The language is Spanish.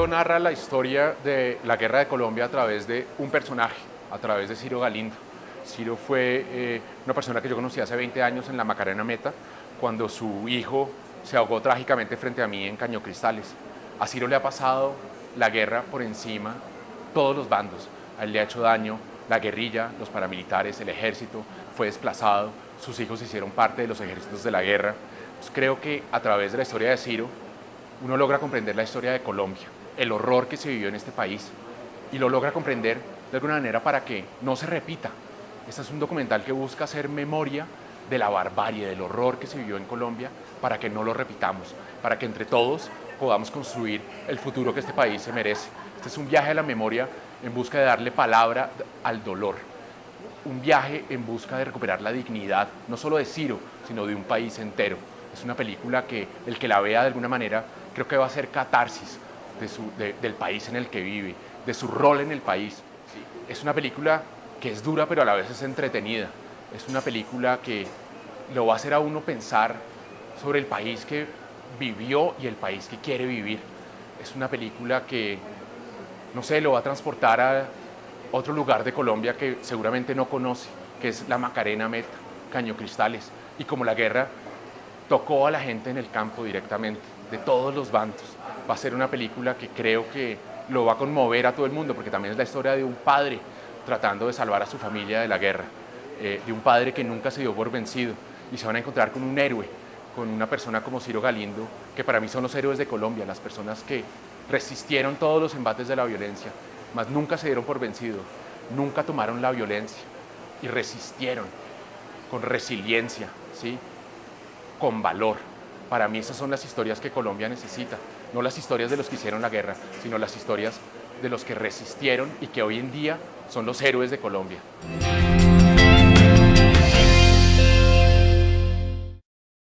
narra la historia de la guerra de Colombia a través de un personaje, a través de Ciro Galindo. Ciro fue eh, una persona que yo conocí hace 20 años en la Macarena Meta, cuando su hijo se ahogó trágicamente frente a mí en Caño Cristales. A Ciro le ha pasado la guerra por encima, todos los bandos. A él le ha hecho daño la guerrilla, los paramilitares, el ejército, fue desplazado, sus hijos hicieron parte de los ejércitos de la guerra. Pues creo que a través de la historia de Ciro, uno logra comprender la historia de Colombia, el horror que se vivió en este país, y lo logra comprender de alguna manera para que no se repita. Este es un documental que busca hacer memoria de la barbarie, del horror que se vivió en Colombia, para que no lo repitamos, para que entre todos podamos construir el futuro que este país se merece. Este es un viaje a la memoria en busca de darle palabra al dolor, un viaje en busca de recuperar la dignidad, no solo de Ciro, sino de un país entero. Es una película que el que la vea de alguna manera creo que va a ser catarsis del país en el que vive, de su rol en el país. Es una película que es dura pero a la vez es entretenida. Es una película que lo va a hacer a uno pensar sobre el país que vivió y el país que quiere vivir. Es una película que, no sé, lo va a transportar a otro lugar de Colombia que seguramente no conoce, que es la Macarena Meta, Caño Cristales. Y como la guerra tocó a la gente en el campo directamente, de todos los bandos. Va a ser una película que creo que lo va a conmover a todo el mundo, porque también es la historia de un padre tratando de salvar a su familia de la guerra, eh, de un padre que nunca se dio por vencido, y se van a encontrar con un héroe, con una persona como Ciro Galindo, que para mí son los héroes de Colombia, las personas que resistieron todos los embates de la violencia, mas nunca se dieron por vencidos, nunca tomaron la violencia y resistieron con resiliencia, ¿sí? con valor. Para mí esas son las historias que Colombia necesita, no las historias de los que hicieron la guerra, sino las historias de los que resistieron y que hoy en día son los héroes de Colombia.